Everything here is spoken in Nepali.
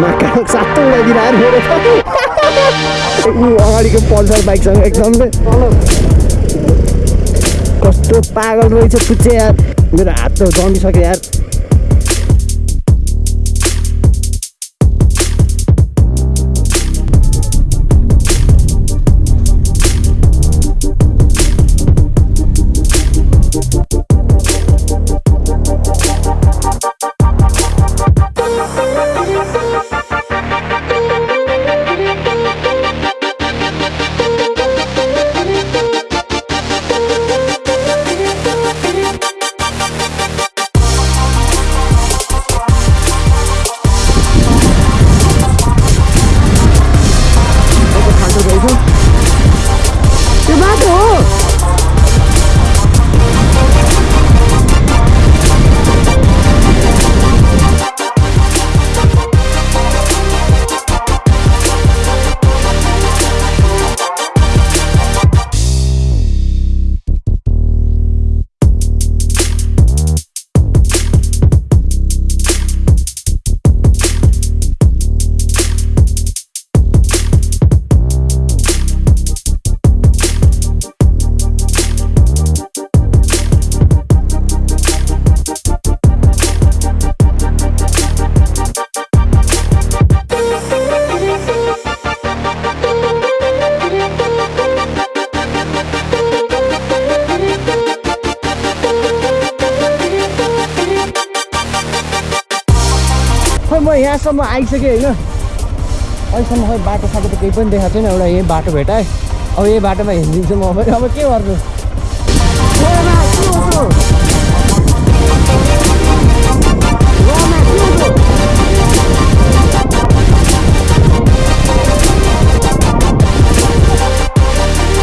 माका सातो लगाइदिएर मेरो त ऊ अगाडिको पल्सर बाइकसँग एकदमै कस्तो पागल रहेछ पुच्चे यार। मेरो हात त जमिसक्यो यार। यहाँसम्म आइसकेँ होइन। अहिलेसम्म खै बाटो साटो त केही पनि देखाएको छैन एउटा यही बाटो भेटाएँ। अब यही बाटोमा हिँडिदिन्छु म। अब के गर्नु?